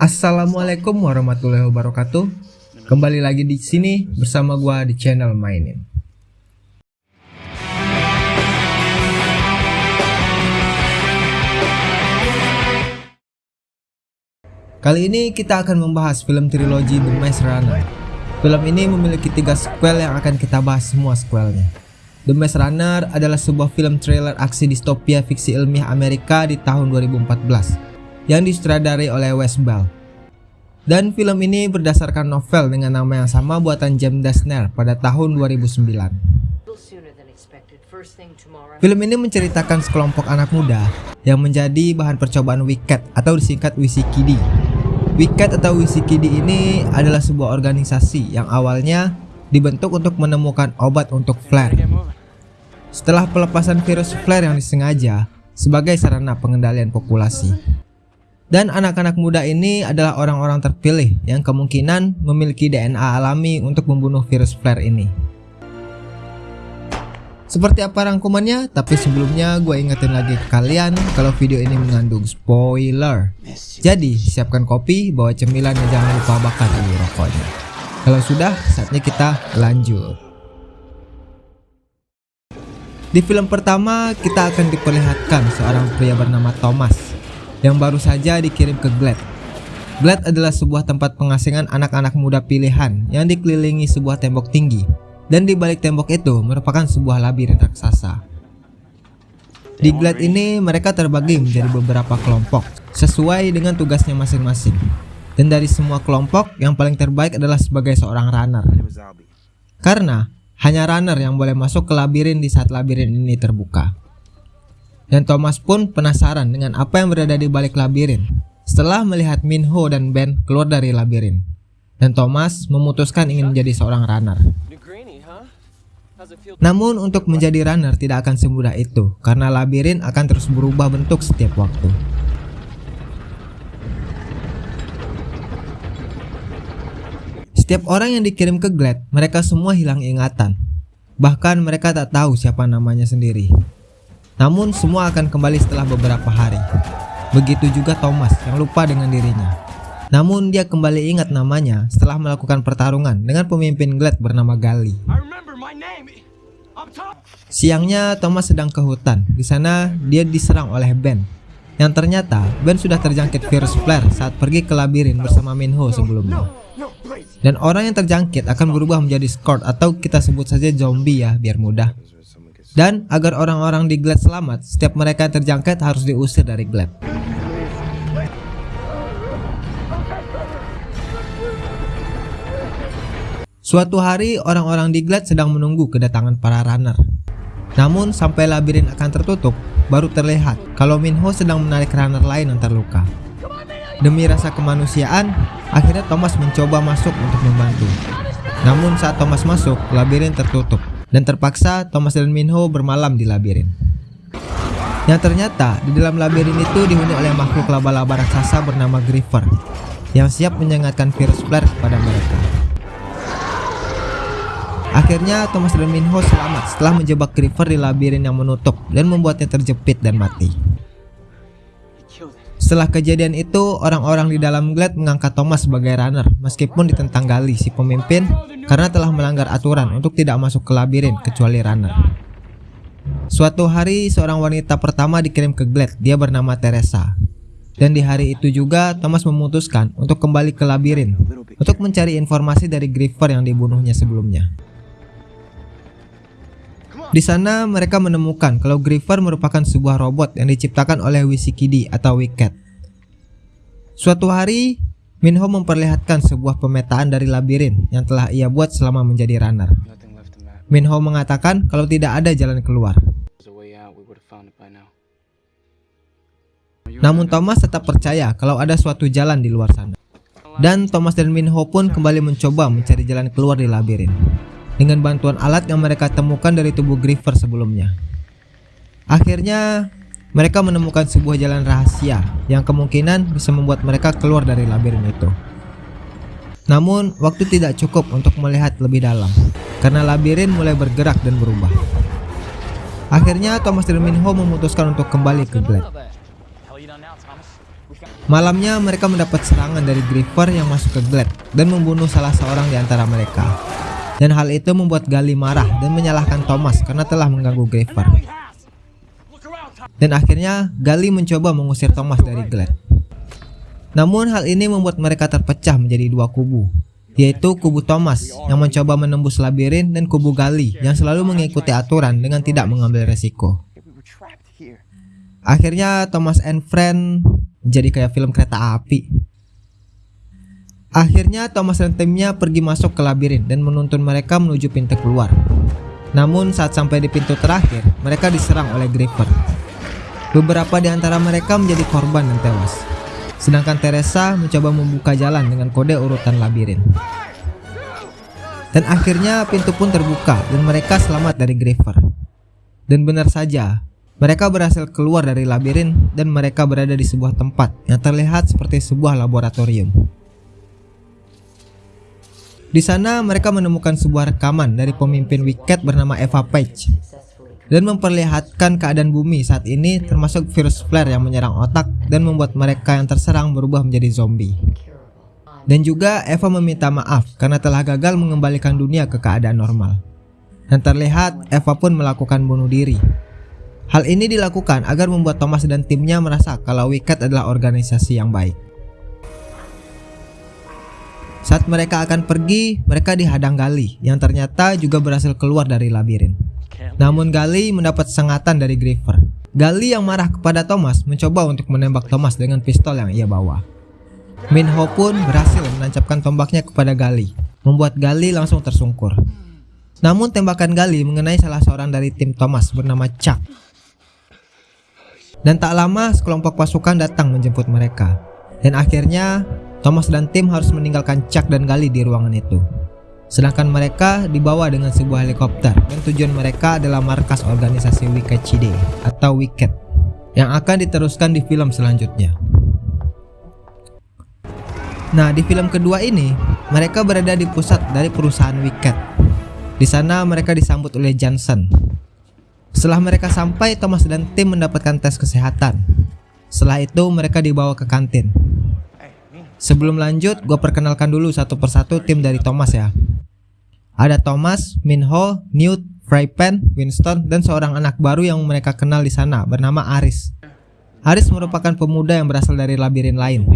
Assalamualaikum warahmatullahi wabarakatuh. Kembali lagi di sini bersama gua di channel mainin. Kali ini kita akan membahas film trilogi The Maze Runner. Film ini memiliki tiga sequel yang akan kita bahas semua sequelnya. The Maze Runner adalah sebuah film trailer aksi distopia fiksi ilmiah Amerika di tahun 2014 yang disutradarai oleh Wes Ball. Dan film ini berdasarkan novel dengan nama yang sama buatan James Dashner pada tahun 2009. Film ini menceritakan sekelompok anak muda yang menjadi bahan percobaan Wicked atau disingkat WCKD. Wicked atau WCKD ini adalah sebuah organisasi yang awalnya dibentuk untuk menemukan obat untuk flare. Setelah pelepasan virus flare yang disengaja sebagai sarana pengendalian populasi. Dan anak-anak muda ini adalah orang-orang terpilih yang kemungkinan memiliki DNA alami untuk membunuh virus flare ini. Seperti apa rangkumannya? Tapi sebelumnya gue ingetin lagi ke kalian kalau video ini mengandung spoiler. Jadi siapkan kopi, bawa cemilan dan jangan lupa bakar dulu rokoknya. Kalau sudah, saatnya kita lanjut. Di film pertama, kita akan diperlihatkan seorang pria bernama Thomas yang baru saja dikirim ke Glad. Glad adalah sebuah tempat pengasingan anak-anak muda pilihan yang dikelilingi sebuah tembok tinggi dan di balik tembok itu merupakan sebuah labirin raksasa. Di Glad ini mereka terbagi menjadi beberapa kelompok sesuai dengan tugasnya masing-masing. Dan dari semua kelompok yang paling terbaik adalah sebagai seorang runner. Karena hanya runner yang boleh masuk ke labirin di saat labirin ini terbuka. Dan Thomas pun penasaran dengan apa yang berada di balik labirin setelah melihat Minho dan Ben keluar dari labirin. Dan Thomas memutuskan ingin menjadi seorang runner. Namun untuk menjadi runner tidak akan semudah itu karena labirin akan terus berubah bentuk setiap waktu. Setiap orang yang dikirim ke Glad, mereka semua hilang ingatan. Bahkan mereka tak tahu siapa namanya sendiri. Namun semua akan kembali setelah beberapa hari. Begitu juga Thomas yang lupa dengan dirinya. Namun dia kembali ingat namanya setelah melakukan pertarungan dengan pemimpin Glad bernama Gali. Siangnya Thomas sedang ke hutan. Di sana dia diserang oleh Ben. Yang ternyata Ben sudah terjangkit virus flare saat pergi ke labirin bersama Minho sebelumnya. Dan orang yang terjangkit akan berubah menjadi Scott atau kita sebut saja zombie ya biar mudah. Dan agar orang-orang di Glad selamat, setiap mereka yang terjangkit harus diusir dari Glad. Suatu hari, orang-orang di Glad sedang menunggu kedatangan para runner. Namun, sampai labirin akan tertutup, baru terlihat kalau Minho sedang menarik runner lain yang terluka. Demi rasa kemanusiaan, akhirnya Thomas mencoba masuk untuk membantu. Namun saat Thomas masuk, labirin tertutup dan terpaksa Thomas dan Minho bermalam di labirin. Yang ternyata di dalam labirin itu dihuni oleh makhluk laba-laba raksasa bernama Griefer yang siap menyengatkan virus flare kepada mereka. Akhirnya Thomas dan Minho selamat setelah menjebak Griefer di labirin yang menutup dan membuatnya terjepit dan mati. Setelah kejadian itu, orang-orang di dalam Glad mengangkat Thomas sebagai runner meskipun ditentang Gali si pemimpin karena telah melanggar aturan untuk tidak masuk ke labirin kecuali runner. Suatu hari, seorang wanita pertama dikirim ke Glad, dia bernama Teresa. Dan di hari itu juga, Thomas memutuskan untuk kembali ke labirin untuk mencari informasi dari Griefer yang dibunuhnya sebelumnya. Di sana mereka menemukan kalau Griefer merupakan sebuah robot yang diciptakan oleh Wisikidi atau Wicked. Suatu hari, Minho memperlihatkan sebuah pemetaan dari labirin yang telah ia buat selama menjadi runner. Minho mengatakan kalau tidak ada jalan keluar. Namun Thomas tetap percaya kalau ada suatu jalan di luar sana. Dan Thomas dan Minho pun kembali mencoba mencari jalan keluar di labirin dengan bantuan alat yang mereka temukan dari tubuh Griefer sebelumnya. Akhirnya, mereka menemukan sebuah jalan rahasia yang kemungkinan bisa membuat mereka keluar dari labirin itu. Namun, waktu tidak cukup untuk melihat lebih dalam, karena labirin mulai bergerak dan berubah. Akhirnya, Thomas Minho memutuskan untuk kembali ke Glad. Malamnya mereka mendapat serangan dari Griever yang masuk ke Glad dan membunuh salah seorang di antara mereka. Dan hal itu membuat Gali marah dan menyalahkan Thomas karena telah mengganggu Griever. Dan akhirnya Gali mencoba mengusir Thomas dari Glad. Namun hal ini membuat mereka terpecah menjadi dua kubu, yaitu kubu Thomas yang mencoba menembus labirin dan kubu Gali yang selalu mengikuti aturan dengan tidak mengambil resiko. Akhirnya Thomas and Friend jadi kayak film kereta api. Akhirnya Thomas dan timnya pergi masuk ke labirin dan menuntun mereka menuju pintu keluar. Namun saat sampai di pintu terakhir, mereka diserang oleh Griever. Beberapa di antara mereka menjadi korban dan tewas. Sedangkan Teresa mencoba membuka jalan dengan kode urutan labirin. Dan akhirnya pintu pun terbuka dan mereka selamat dari Griever. Dan benar saja, mereka berhasil keluar dari labirin dan mereka berada di sebuah tempat yang terlihat seperti sebuah laboratorium. Di sana mereka menemukan sebuah rekaman dari pemimpin Wicked bernama Eva Page dan memperlihatkan keadaan bumi saat ini termasuk virus flare yang menyerang otak dan membuat mereka yang terserang berubah menjadi zombie. Dan juga Eva meminta maaf karena telah gagal mengembalikan dunia ke keadaan normal. Dan terlihat Eva pun melakukan bunuh diri Hal ini dilakukan agar membuat Thomas dan timnya merasa kalau Wicked adalah organisasi yang baik. Saat mereka akan pergi, mereka dihadang Gali yang ternyata juga berhasil keluar dari labirin. Namun Gali mendapat sengatan dari Griever. Gali yang marah kepada Thomas mencoba untuk menembak Thomas dengan pistol yang ia bawa. Minho pun berhasil menancapkan tombaknya kepada Gali, membuat Gali langsung tersungkur. Namun tembakan Gali mengenai salah seorang dari tim Thomas bernama Chuck dan tak lama sekelompok pasukan datang menjemput mereka. Dan akhirnya Thomas dan tim harus meninggalkan Chuck dan Gali di ruangan itu. Sedangkan mereka dibawa dengan sebuah helikopter dan tujuan mereka adalah markas organisasi Wicked Chide atau Wicked yang akan diteruskan di film selanjutnya. Nah, di film kedua ini, mereka berada di pusat dari perusahaan Wicked. Di sana mereka disambut oleh Johnson, setelah mereka sampai, Thomas dan tim mendapatkan tes kesehatan. Setelah itu, mereka dibawa ke kantin. Sebelum lanjut, gue perkenalkan dulu satu persatu tim dari Thomas ya. Ada Thomas, Minho, Newt, Frypan, Winston, dan seorang anak baru yang mereka kenal di sana bernama Aris. Aris merupakan pemuda yang berasal dari labirin lain.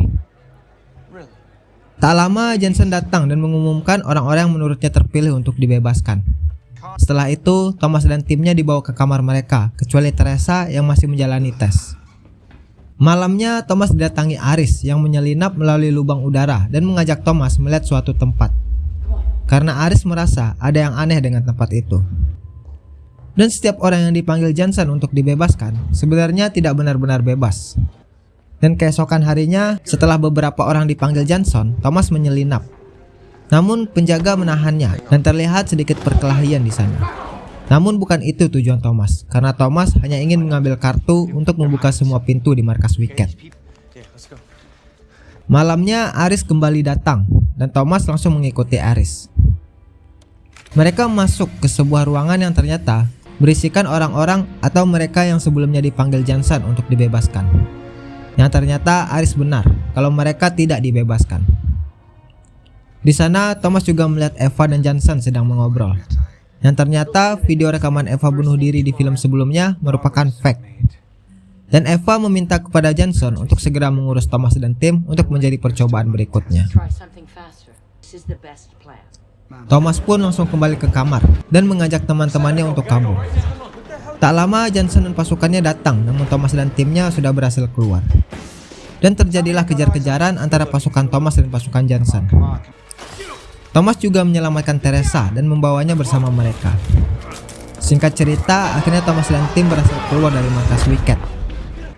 Tak lama Jensen datang dan mengumumkan orang-orang yang menurutnya terpilih untuk dibebaskan. Setelah itu, Thomas dan timnya dibawa ke kamar mereka, kecuali Teresa yang masih menjalani tes. Malamnya, Thomas didatangi Aris yang menyelinap melalui lubang udara dan mengajak Thomas melihat suatu tempat. Karena Aris merasa ada yang aneh dengan tempat itu. Dan setiap orang yang dipanggil Johnson untuk dibebaskan sebenarnya tidak benar-benar bebas. Dan keesokan harinya, setelah beberapa orang dipanggil Johnson, Thomas menyelinap namun penjaga menahannya dan terlihat sedikit perkelahian di sana. Namun bukan itu tujuan Thomas, karena Thomas hanya ingin mengambil kartu untuk membuka semua pintu di markas Wicked. Malamnya Aris kembali datang dan Thomas langsung mengikuti Aris. Mereka masuk ke sebuah ruangan yang ternyata berisikan orang-orang atau mereka yang sebelumnya dipanggil Johnson untuk dibebaskan. Yang ternyata Aris benar kalau mereka tidak dibebaskan. Di sana Thomas juga melihat Eva dan Johnson sedang mengobrol. Yang ternyata video rekaman Eva bunuh diri di film sebelumnya merupakan fake. Dan Eva meminta kepada Johnson untuk segera mengurus Thomas dan tim untuk menjadi percobaan berikutnya. Thomas pun langsung kembali ke kamar dan mengajak teman-temannya untuk kabur. Tak lama Johnson dan pasukannya datang namun Thomas dan timnya sudah berhasil keluar. Dan terjadilah kejar-kejaran antara pasukan Thomas dan pasukan Johnson. Thomas juga menyelamatkan Teresa dan membawanya bersama mereka. Singkat cerita, akhirnya Thomas dan tim berhasil keluar dari markas Wicked.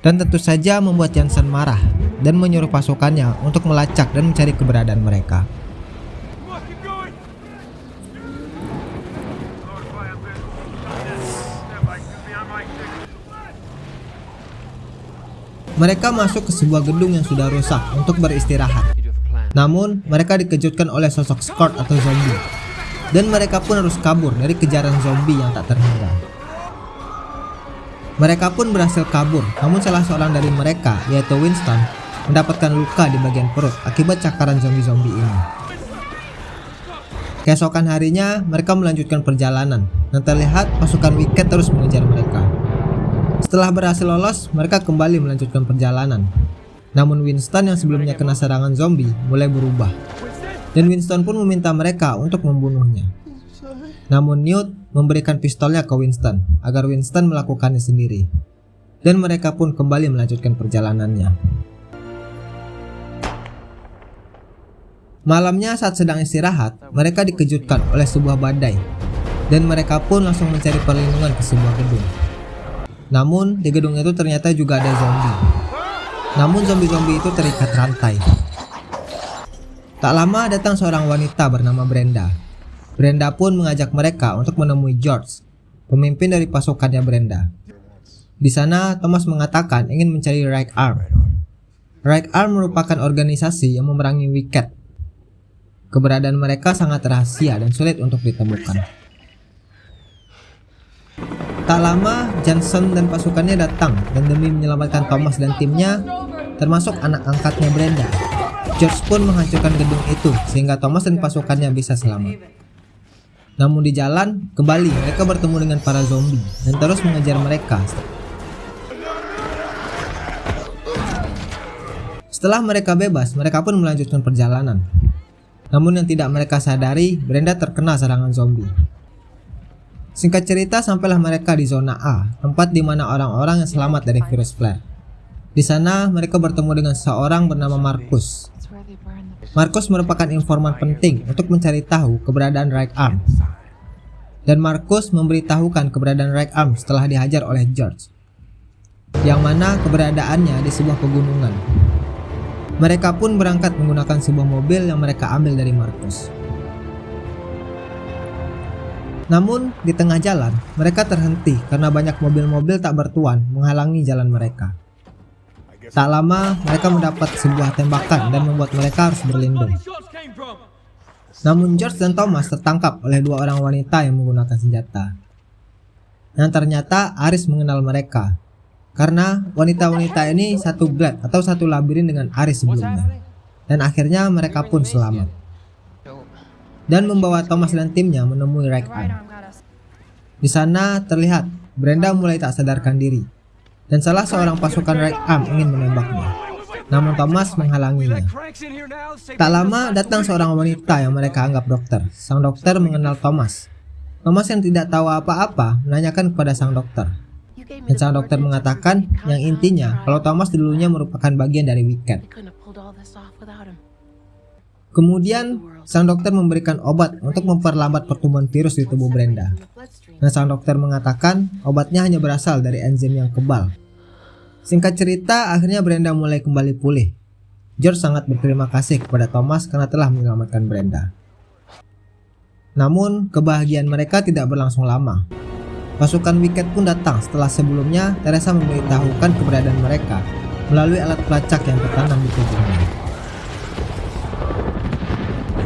Dan tentu saja membuat Jansen marah dan menyuruh pasukannya untuk melacak dan mencari keberadaan mereka. Mereka masuk ke sebuah gedung yang sudah rusak untuk beristirahat. Namun, mereka dikejutkan oleh sosok Scott atau zombie. Dan mereka pun harus kabur dari kejaran zombie yang tak terhingga. Mereka pun berhasil kabur, namun salah seorang dari mereka, yaitu Winston, mendapatkan luka di bagian perut akibat cakaran zombie-zombie ini. Keesokan harinya, mereka melanjutkan perjalanan dan terlihat pasukan Wicked terus mengejar mereka. Setelah berhasil lolos, mereka kembali melanjutkan perjalanan. Namun Winston yang sebelumnya kena serangan zombie mulai berubah. Dan Winston pun meminta mereka untuk membunuhnya. Namun Newt memberikan pistolnya ke Winston agar Winston melakukannya sendiri. Dan mereka pun kembali melanjutkan perjalanannya. Malamnya saat sedang istirahat, mereka dikejutkan oleh sebuah badai. Dan mereka pun langsung mencari perlindungan ke sebuah gedung. Namun, di gedung itu ternyata juga ada zombie. Namun zombie-zombie itu terikat rantai. Tak lama datang seorang wanita bernama Brenda. Brenda pun mengajak mereka untuk menemui George, pemimpin dari pasukannya Brenda. Di sana, Thomas mengatakan ingin mencari Right Arm. Right Arm merupakan organisasi yang memerangi Wicked. Keberadaan mereka sangat rahasia dan sulit untuk ditemukan. Tak lama, Johnson dan pasukannya datang dan demi menyelamatkan Thomas dan timnya, termasuk anak angkatnya Brenda. George pun menghancurkan gedung itu sehingga Thomas dan pasukannya bisa selamat. Namun di jalan, kembali mereka bertemu dengan para zombie dan terus mengejar mereka. Setelah mereka bebas, mereka pun melanjutkan perjalanan. Namun yang tidak mereka sadari, Brenda terkena serangan zombie. Singkat cerita, sampailah mereka di zona A, tempat di mana orang-orang yang selamat dari virus flare. Di sana, mereka bertemu dengan seorang bernama Marcus. Marcus merupakan informan penting untuk mencari tahu keberadaan Right Arm. Dan Marcus memberitahukan keberadaan Right Arm setelah dihajar oleh George. Yang mana keberadaannya di sebuah pegunungan. Mereka pun berangkat menggunakan sebuah mobil yang mereka ambil dari Marcus. Namun, di tengah jalan, mereka terhenti karena banyak mobil-mobil tak bertuan menghalangi jalan mereka. Tak lama, mereka mendapat sebuah tembakan dan membuat mereka harus berlindung. Namun George dan Thomas tertangkap oleh dua orang wanita yang menggunakan senjata. Dan ternyata Aris mengenal mereka. Karena wanita-wanita ini satu blade atau satu labirin dengan Aris sebelumnya. Dan akhirnya mereka pun selamat dan membawa Thomas dan timnya menemui Arm. Di sana terlihat Brenda mulai tak sadarkan diri dan salah seorang pasukan Arm ingin menembaknya. Namun Thomas menghalanginya. Tak lama datang seorang wanita yang mereka anggap dokter. Sang dokter mengenal Thomas. Thomas yang tidak tahu apa-apa menanyakan kepada sang dokter. Dan sang dokter mengatakan yang intinya kalau Thomas dulunya merupakan bagian dari Wicked. Kemudian, sang dokter memberikan obat untuk memperlambat pertumbuhan virus di tubuh Brenda. Dan sang dokter mengatakan obatnya hanya berasal dari enzim yang kebal. Singkat cerita, akhirnya Brenda mulai kembali pulih. George sangat berterima kasih kepada Thomas karena telah menyelamatkan Brenda. Namun, kebahagiaan mereka tidak berlangsung lama. Pasukan Wicked pun datang setelah sebelumnya Teresa memberitahukan keberadaan mereka melalui alat pelacak yang tertanam di tubuhnya.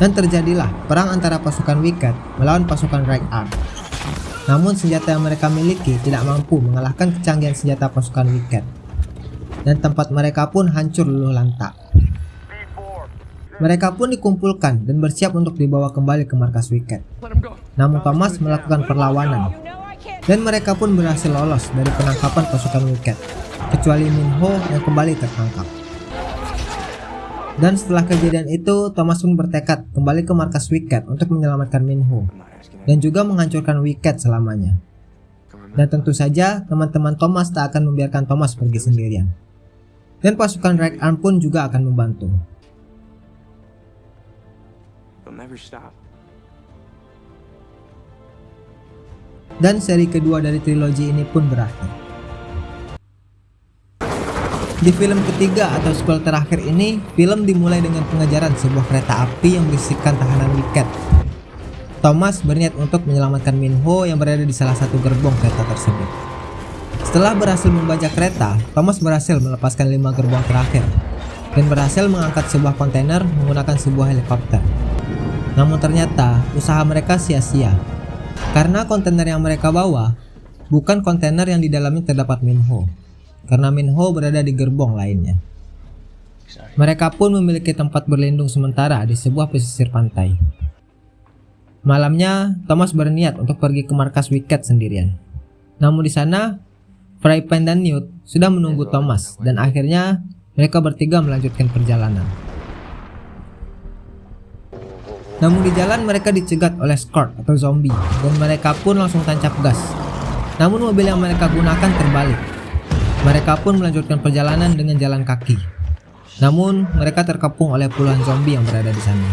Dan terjadilah perang antara pasukan Wicked melawan pasukan Right Arm. Namun senjata yang mereka miliki tidak mampu mengalahkan kecanggihan senjata pasukan Wicked. Dan tempat mereka pun hancur luluh lantak. Mereka pun dikumpulkan dan bersiap untuk dibawa kembali ke markas Wicked. Namun Thomas melakukan perlawanan. Dan mereka pun berhasil lolos dari penangkapan pasukan Wicked. Kecuali Minho yang kembali tertangkap. Dan setelah kejadian itu, Thomas pun bertekad kembali ke markas Wicked untuk menyelamatkan Minho dan juga menghancurkan Wicked selamanya. Dan tentu saja teman-teman Thomas tak akan membiarkan Thomas pergi sendirian. Dan pasukan Right Arm pun juga akan membantu. Dan seri kedua dari trilogi ini pun berakhir. Di film ketiga atau sequel terakhir ini, film dimulai dengan pengejaran sebuah kereta api yang berisikan tahanan Wicked. Thomas berniat untuk menyelamatkan Minho yang berada di salah satu gerbong kereta tersebut. Setelah berhasil membajak kereta, Thomas berhasil melepaskan lima gerbong terakhir dan berhasil mengangkat sebuah kontainer menggunakan sebuah helikopter. Namun ternyata usaha mereka sia-sia karena kontainer yang mereka bawa bukan kontainer yang di dalamnya terdapat Minho karena Minho berada di gerbong lainnya. Mereka pun memiliki tempat berlindung sementara di sebuah pesisir pantai. Malamnya, Thomas berniat untuk pergi ke markas Wicked sendirian. Namun di sana, Frypan dan Newt sudah menunggu Thomas dan akhirnya mereka bertiga melanjutkan perjalanan. Namun di jalan mereka dicegat oleh Scott atau zombie dan mereka pun langsung tancap gas. Namun mobil yang mereka gunakan terbalik. Mereka pun melanjutkan perjalanan dengan jalan kaki. Namun mereka terkepung oleh puluhan zombie yang berada di sana.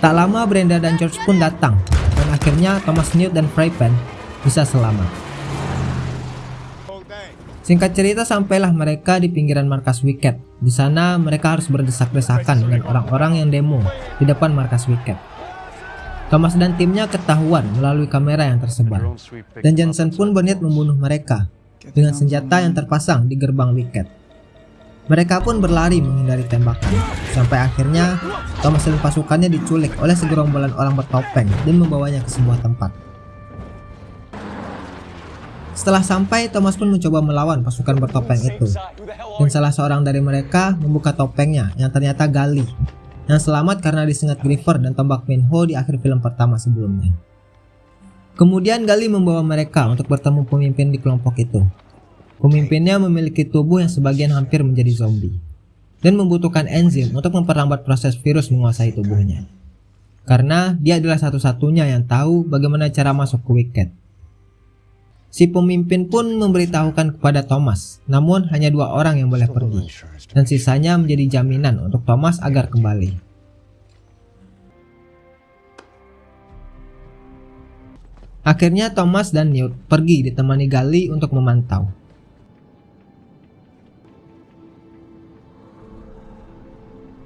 Tak lama Brenda dan George pun datang dan akhirnya Thomas Newt dan Frypan bisa selamat. Singkat cerita sampailah mereka di pinggiran markas Wicked. Di sana mereka harus berdesak-desakan dengan orang-orang yang demo di depan markas Wicked. Thomas dan timnya ketahuan melalui kamera yang tersebar. Dan Johnson pun berniat membunuh mereka dengan senjata yang terpasang di gerbang Wicked. Mereka pun berlari menghindari tembakan, sampai akhirnya Thomas dan pasukannya diculik oleh segerombolan orang bertopeng dan membawanya ke sebuah tempat. Setelah sampai, Thomas pun mencoba melawan pasukan bertopeng itu. Dan salah seorang dari mereka membuka topengnya yang ternyata Gali. Yang selamat karena disengat Griever dan tombak Minho di akhir film pertama sebelumnya. Kemudian Gali membawa mereka untuk bertemu pemimpin di kelompok itu. Pemimpinnya memiliki tubuh yang sebagian hampir menjadi zombie. Dan membutuhkan enzim untuk memperlambat proses virus menguasai tubuhnya. Karena dia adalah satu-satunya yang tahu bagaimana cara masuk ke Wicked. Si pemimpin pun memberitahukan kepada Thomas, namun hanya dua orang yang boleh pergi, dan sisanya menjadi jaminan untuk Thomas agar kembali. Akhirnya Thomas dan Newt pergi ditemani Gali untuk memantau.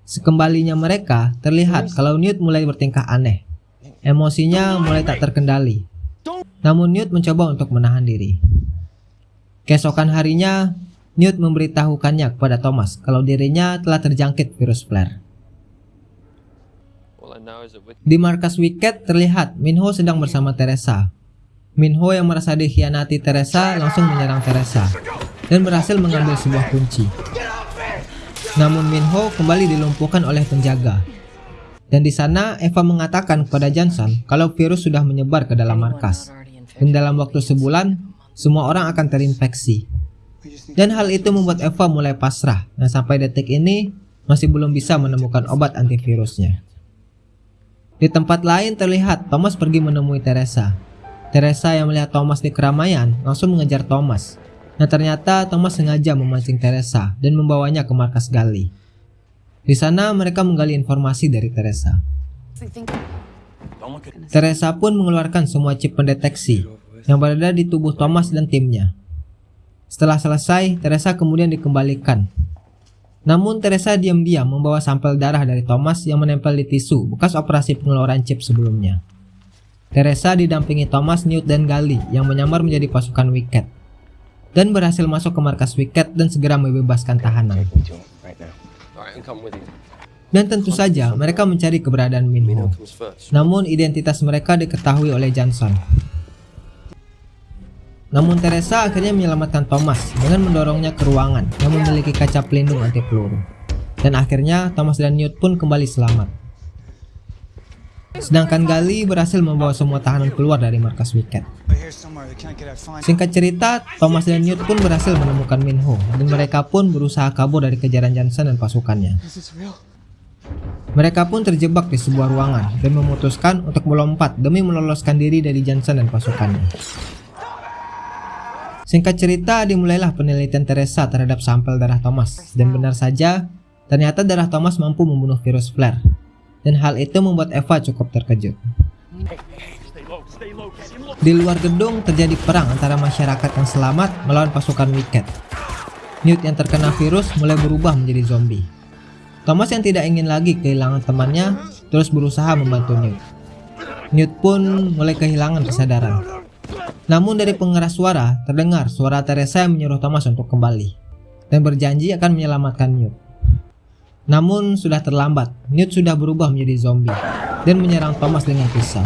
Sekembalinya mereka, terlihat kalau Newt mulai bertingkah aneh. Emosinya mulai tak terkendali namun Newt mencoba untuk menahan diri. Keesokan harinya, Newt memberitahukannya kepada Thomas kalau dirinya telah terjangkit virus flare. Di markas Wicked terlihat Minho sedang bersama Teresa. Minho yang merasa dikhianati Teresa langsung menyerang Teresa dan berhasil mengambil sebuah kunci. Namun Minho kembali dilumpuhkan oleh penjaga. Dan di sana Eva mengatakan kepada Johnson kalau virus sudah menyebar ke dalam markas dan dalam waktu sebulan semua orang akan terinfeksi. Dan hal itu membuat Eva mulai pasrah dan sampai detik ini masih belum bisa menemukan obat antivirusnya. Di tempat lain terlihat Thomas pergi menemui Teresa. Teresa yang melihat Thomas di keramaian langsung mengejar Thomas. Nah ternyata Thomas sengaja memancing Teresa dan membawanya ke markas Gali. Di sana mereka menggali informasi dari Teresa. Teresa pun mengeluarkan semua chip pendeteksi yang berada di tubuh Thomas dan timnya. Setelah selesai, Teresa kemudian dikembalikan. Namun Teresa diam-diam membawa sampel darah dari Thomas yang menempel di tisu bekas operasi pengeluaran chip sebelumnya. Teresa didampingi Thomas, Newt, dan Gali yang menyamar menjadi pasukan Wicked dan berhasil masuk ke markas Wicked dan segera membebaskan tahanan. Dan tentu saja mereka mencari keberadaan Minho. Namun identitas mereka diketahui oleh Johnson. Namun Teresa akhirnya menyelamatkan Thomas dengan mendorongnya ke ruangan yang memiliki kaca pelindung anti peluru. Dan akhirnya Thomas dan Newt pun kembali selamat. Sedangkan Gali berhasil membawa semua tahanan keluar dari markas Wicked. Singkat cerita, Thomas dan Newt pun berhasil menemukan Minho dan mereka pun berusaha kabur dari kejaran Johnson dan pasukannya. Mereka pun terjebak di sebuah ruangan dan memutuskan untuk melompat demi meloloskan diri dari Johnson dan pasukannya. Singkat cerita, dimulailah penelitian Teresa terhadap sampel darah Thomas dan benar saja, ternyata darah Thomas mampu membunuh virus flare. Dan hal itu membuat Eva cukup terkejut. Di luar gedung terjadi perang antara masyarakat yang selamat melawan pasukan Wicked. Newt yang terkena virus mulai berubah menjadi zombie. Thomas yang tidak ingin lagi kehilangan temannya terus berusaha membantu Newt. Newt pun mulai kehilangan kesadaran. Namun dari pengeras suara terdengar suara Teresa yang menyuruh Thomas untuk kembali dan berjanji akan menyelamatkan Newt. Namun sudah terlambat, Newt sudah berubah menjadi zombie dan menyerang Thomas dengan pisau.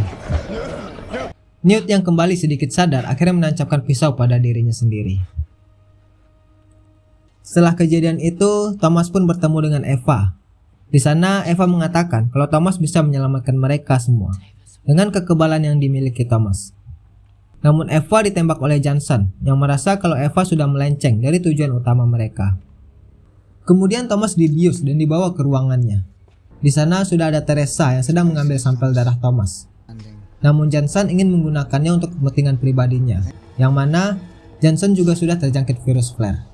Newt yang kembali sedikit sadar akhirnya menancapkan pisau pada dirinya sendiri. Setelah kejadian itu, Thomas pun bertemu dengan Eva. Di sana, Eva mengatakan kalau Thomas bisa menyelamatkan mereka semua dengan kekebalan yang dimiliki Thomas. Namun Eva ditembak oleh Johnson yang merasa kalau Eva sudah melenceng dari tujuan utama mereka. Kemudian Thomas dibius dan dibawa ke ruangannya. Di sana sudah ada Teresa yang sedang mengambil sampel darah Thomas. Namun Johnson ingin menggunakannya untuk kepentingan pribadinya, yang mana Johnson juga sudah terjangkit virus flare.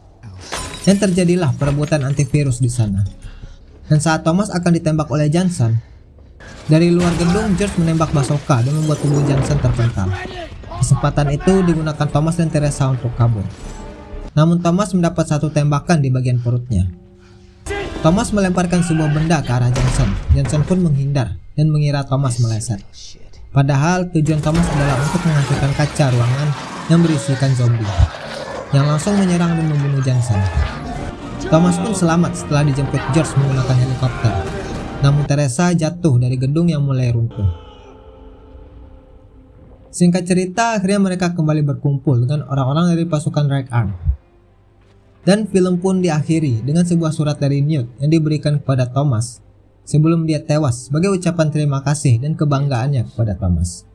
Dan terjadilah perebutan antivirus di sana. Dan saat Thomas akan ditembak oleh Johnson, dari luar gedung George menembak Basoka dan membuat tubuh Johnson terpental. Kesempatan itu digunakan Thomas dan Teresa untuk kabur. Namun Thomas mendapat satu tembakan di bagian perutnya. Thomas melemparkan sebuah benda ke arah Johnson. Johnson pun menghindar dan mengira Thomas meleset. Padahal tujuan Thomas adalah untuk menghancurkan kaca ruangan yang berisikan zombie yang langsung menyerang dan membunuh Johnson. Thomas pun selamat setelah dijemput George menggunakan helikopter. Namun Teresa jatuh dari gedung yang mulai runtuh. Singkat cerita, akhirnya mereka kembali berkumpul dengan orang-orang dari pasukan Right Arm. Dan film pun diakhiri dengan sebuah surat dari Newt yang diberikan kepada Thomas sebelum dia tewas sebagai ucapan terima kasih dan kebanggaannya kepada Thomas.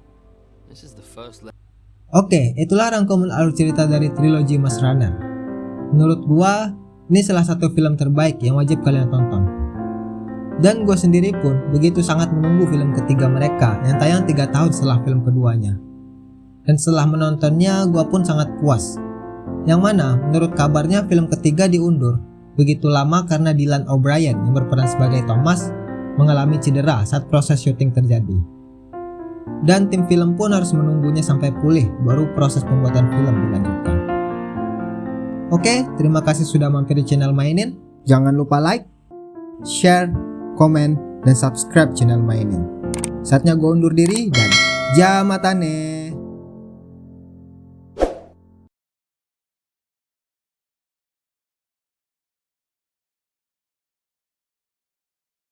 Oke, itulah rangkuman alur cerita dari trilogi Mas Runner. Menurut gua, ini salah satu film terbaik yang wajib kalian tonton. Dan gua sendiri pun begitu sangat menunggu film ketiga mereka yang tayang 3 tahun setelah film keduanya. Dan setelah menontonnya, gua pun sangat puas. Yang mana, menurut kabarnya film ketiga diundur begitu lama karena Dylan O'Brien yang berperan sebagai Thomas mengalami cedera saat proses syuting terjadi dan tim film pun harus menunggunya sampai pulih baru proses pembuatan film dilanjutkan. Oke, terima kasih sudah mampir di channel Mainin. Jangan lupa like, share, komen, dan subscribe channel Mainin. Saatnya gue undur diri dan jamatane.